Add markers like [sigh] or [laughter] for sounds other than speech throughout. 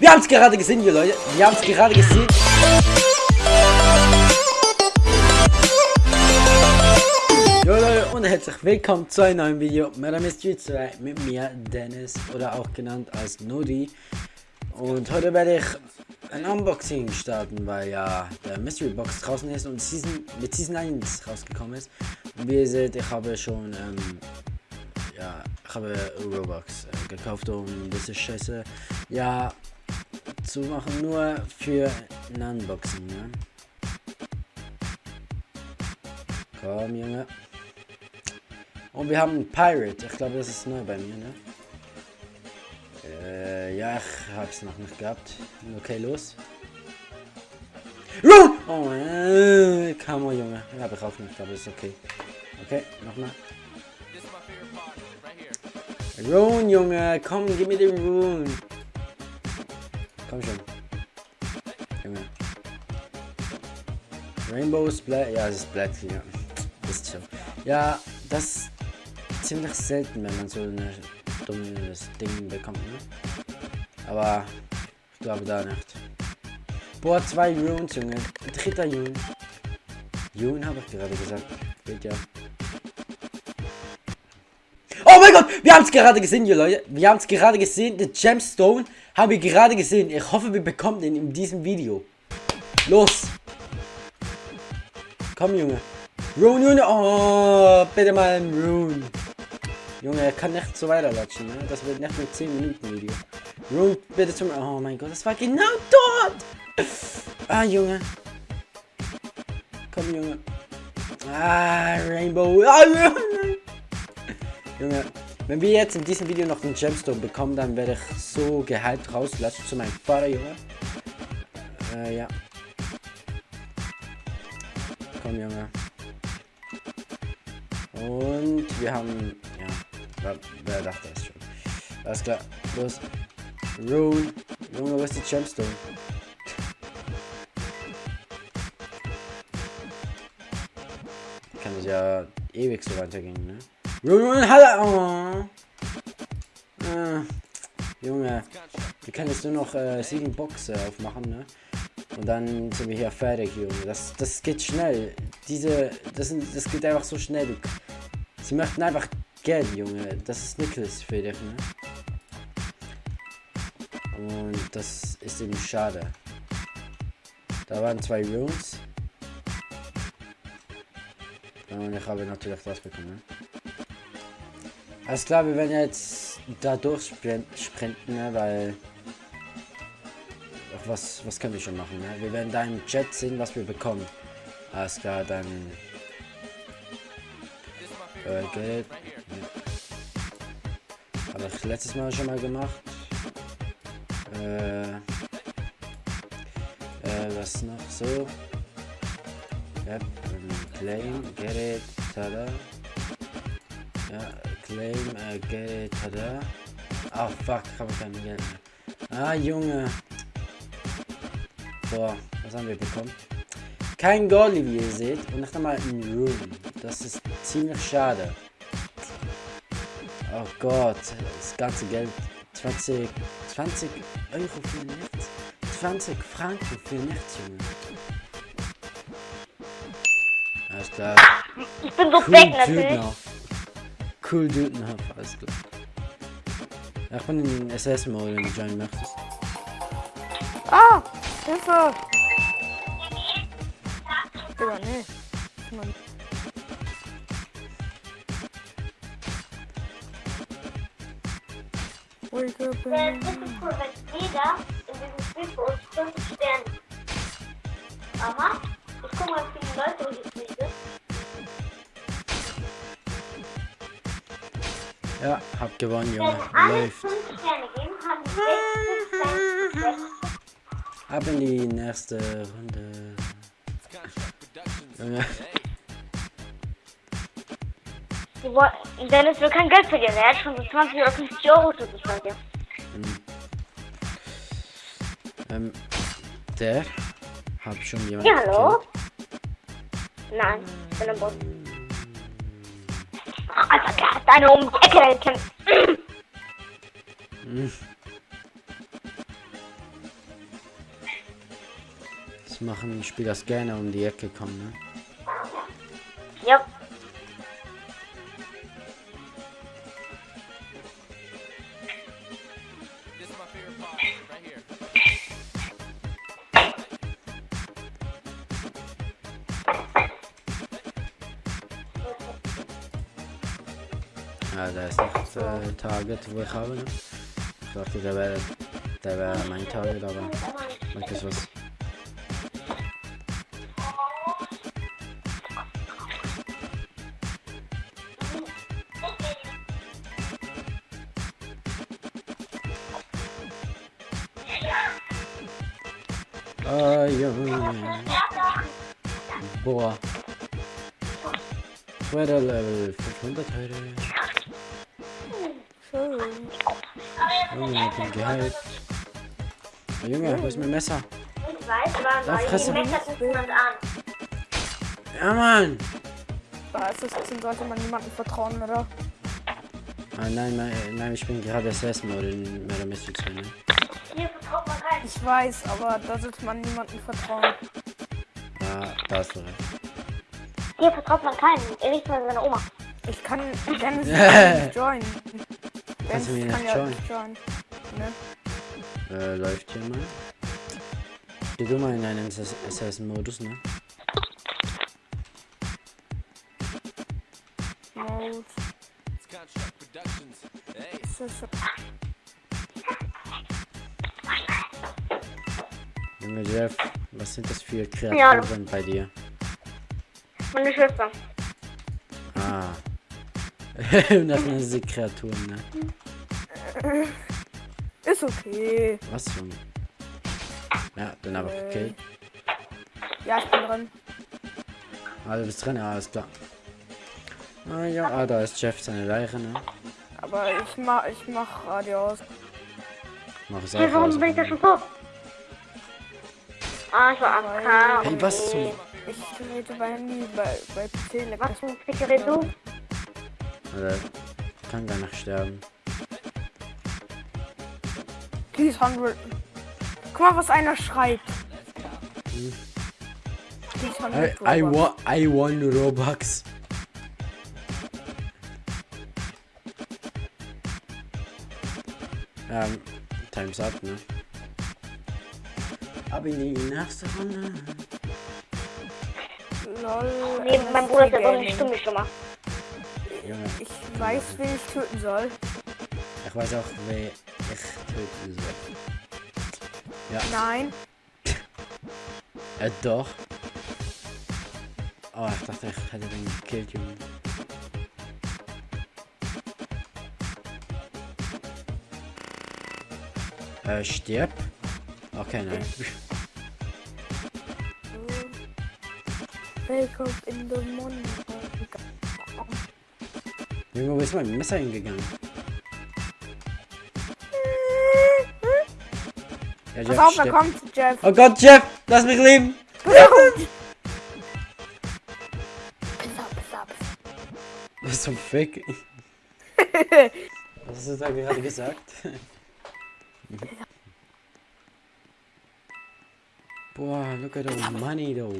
Wir haben es gerade gesehen, ihr Leute. Wir haben es gerade gesehen. Jo Leute und herzlich willkommen zu einem neuen Video. Ist Street 2 mit mir, Dennis, oder auch genannt als Nodi. Und heute werde ich ein Unboxing starten, weil ja der Mystery Box draußen ist und Season, mit Season 1 rausgekommen ist. Und wie ihr seht, ich habe schon ähm, ja, ich habe Robux äh, gekauft, um diese Scheiße ja zu machen, nur für ein Unboxing, ne? Komm, Junge. Und wir haben Pirate. Ich glaube, das ist neu bei mir, ne? Äh, ja, ich hab's noch nicht gehabt. Okay, los. Oh, äh, come on, Junge. Ja, hab ich auch nicht, aber ist okay. Okay, nochmal. Rune, Junge, komm, gib mir den Rune. Komm schon. Junge. Rainbow Splat, ja, das ist Black, ja. Ist schon. Ja, das ist ziemlich selten, wenn man so ein dummes Ding bekommt, ne? Aber ich glaube da nicht. Boah, zwei Runes, Junge. Dritter Rune. Rune habe ich gerade gesagt. Geht ja. Oh mein Gott, wir haben es gerade gesehen, ihr Leute. Wir haben es gerade gesehen. Der Gemstone haben wir gerade gesehen. Ich hoffe, wir bekommen den in diesem Video. Los. Komm, Junge. Rune, Junge. Oh, bitte mal ein Rune. Junge, er kann nicht so weiterlatschen, ne? Das wird nicht nur 10 Minuten Video. Rune, bitte zum... Oh mein Gott, das war genau dort. Ah, Junge. Komm, Junge. Ah, Rainbow. Ah, Junge. Junge, wenn wir jetzt in diesem Video noch den Gemstone bekommen, dann werde ich so gehypt rauslassen zu meinem Vater, Junge. Äh, ja. Komm, Junge. Und wir haben, ja, wer, wer dachte das schon? Alles klar, los. Rune. Junge, wo ist die Gemstone? Kann es ja ewig so weitergehen, ne? Junge, oh. äh, Junge, wir können jetzt nur noch äh, sieben Boxen aufmachen, ne? Und dann sind wir hier fertig, Junge. Das, das geht schnell. Diese, das, sind, das geht einfach so schnell. Sie möchten einfach Geld, Junge. Das ist Nichols für dich, ne? Und das ist eben schade. Da waren zwei Runes. Und ich habe natürlich das bekommen. Ne? Alles klar, wir werden jetzt da durchsprinten, ne, weil... Ach, was, was können wir schon machen, ne? Wir werden da im Jet sehen, was wir bekommen. Alles klar, dann... Äh, Geld. Ja. Habe ich letztes Mal schon mal gemacht. Äh... Äh, was noch so? Yep, claim, get it, tada. Ja, Claim, äh, Geld, tada. Ah, oh, fuck, ich habe kein Geld mehr. Ah, Junge. So, was haben wir bekommen? Kein Goalie, wie ihr seht. Und nicht einmal ein Room. Das ist ziemlich schade. Oh Gott, das ganze Geld. 20, 20 Euro für nichts. 20 Franken für nichts, Junge. Alles klar. Ich bin so cool fake natürlich Dude habe. Alles klar. Ja, ich bin in SS-Mode, wenn du joinen möchtest. Ah! Hilfe! Digga, nee. Mann. Wake up and... Das ist jeder in diesem Spiel für uns 5 Sterne. Aha. Ja, hab gewonnen, Junge. Läuft. Ab in die nächste Runde. Junge. Dennis will kein Geld verdienen. Er hat schon so 20 oder 50 Euro zu bezahlen. Hm. Ähm, der? Hab schon jemand. Ja, hallo? Nein, ich bin ein Boss. Alter, der hat deine um die Ecke kämpft. Hm. Das machen Spieler gerne um die Ecke kommen, ne? Yep. Ja, da ist noch äh, Target, wo ich habe, ne? Ich dachte, der wäre der wäre mein Ist was. Ah, Junge. Boah. Weiter Level 500 heute. Junge, ich bin gehypt. Oh, Junge, wo ist mein Messer? Ich weiß, aber die Messer guckt niemand an. Ja, Mann! Bei Assassin sollte man niemandem vertrauen, oder? Ah, nein, nein, nein, ich bin gerade Assassin-Mode in Murder Mystery 2, ne? Hier vertraut man keinen. Ich weiß, aber da sollte man niemandem vertrauen. Ja, da hast du recht. Hier vertraut man keinen. Er nicht mal seine Oma. Ich kann Dennis [laughs] nicht joinen. Kannst du nicht ja joinen? nicht joinen. Ne? Äh, läuft hier mal. Geh du mal in einen Ass- Assassin-Modus, ne? Mode. Junge Jeff, was sind das für Ja. Kreaturen bei dir? Meine Schwester. Ah. [laughs] das sind sie Kreaturen, ne? Ist okay. Was zum... Ja, dann aber okay. Ja, ich bin drin. Ah, du bist drin, ja, alles klar. Ah, ja, ah, da ist Jeff seine Leiche, ne? Aber ich mach, ich mach Radio aus. Mach es auch warum bin ich da schon tot? Ah, ich war AFK. Hey, was zum... Ich rede bei Handy, bei, bei PC. Was zum Fickere du? Alter, kann gar nicht sterben. Please 100. Guck mal, was einer schreibt. Please 100 I, I, Robux. wa I won Robux. Ähm, time's up, ne? Ab in die nächste Runde. Lol. Nee, mein Bruder ja doch Gaming. nicht stumm gemacht. Junge, Ich weiß, wen ich töten soll. ich weiß auch, wer ich töten soll. Nein. Äh, doch. Oh, ich dachte, ich hätte den gekillt, Junge. Äh, stirb. Okay, nein. Wake up in the morning. Junge, wo ist mein Messer hingegangen? Ja, Pass auf, da kommt Jeff. Oh Gott, Jeff, lass mich leben! Was zum Fick? [laughs] Was hast du da gerade gesagt? Boah, look at the money though.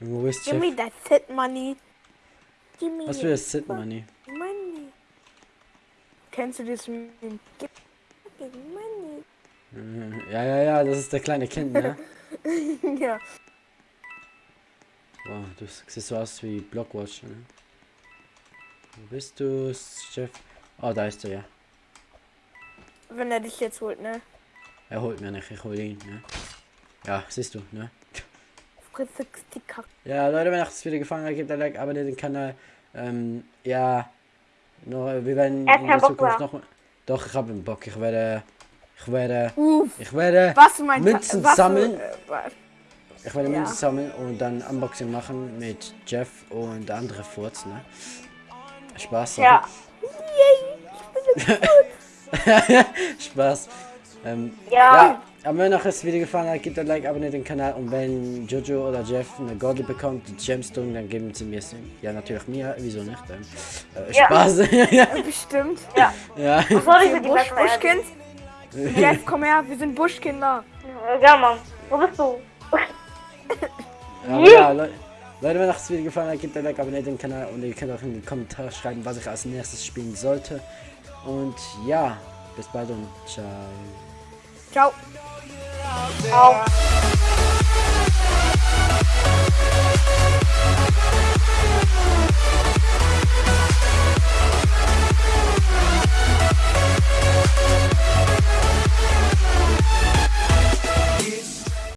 Junge, wo ist Give me Jeff? that sit money. Was für das Sit Money? money. Kennst du das Meme? Me money. Ja, ja, ja, das ist der kleine Kind, ne? [laughs] ja. Boah, du siehst so aus wie Blockwatch, ne? Wo bist du, Jeff? Oh, da ist er ja. Wenn er dich jetzt holt, ne? Er holt mir nicht, ich hol ihn, ne? Ja, siehst du, ne? Ja, Leute, wenn euch das Video gefallen hat, gebt ein Like, abonniert den Kanal. Ähm, ja, noch, wir werden Er in der Zukunft noch... Doch, ich habe einen Bock. Ich werde... Ich werde... Uff. Ich werde... Was du meinst? Münzen was du- sammeln. äh? Ich werde Ja. Münzen sammeln und dann Unboxing machen mit Jeff und der andere Furz, ne? Spaß. sorry. Ja. [laughs] Spaß. Ähm, Ja. ja, aber wenn euch das Video gefallen hat, gebt ein Like, abonniert den Kanal und wenn Jojo oder Jeff eine Gordel bekommt, die Gemstone, dann geben sie mir sie. Ja, natürlich mir, wieso nicht? Äh, Ja. Spaß. [laughs] Bestimmt. Ja. ja. Sorry für die Busch. Buschkind. Jeff, komm her, wir sind Buschkinder. Ja. Ja, Mann. Wo bist du? Aber ja, Leute, Leute, wenn euch das Video gefallen hat, gebt ein Like, abonniert den Kanal und ihr könnt auch in die Kommentare schreiben, was ich als nächstes spielen sollte. Und ja, bis bald und ciao. Ciao. Auf.